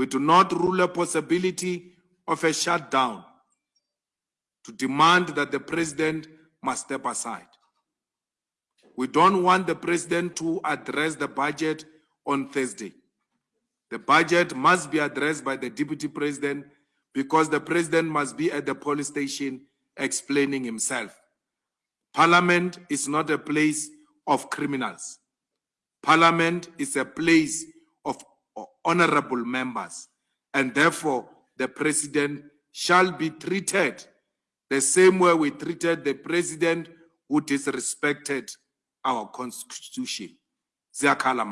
We do not rule a possibility of a shutdown to demand that the president must step aside. We don't want the president to address the budget on Thursday. The budget must be addressed by the deputy president because the president must be at the police station explaining himself. Parliament is not a place of criminals. Parliament is a place honorable members, and therefore the president shall be treated the same way we treated the president who disrespected our constitution. Ziyakhala.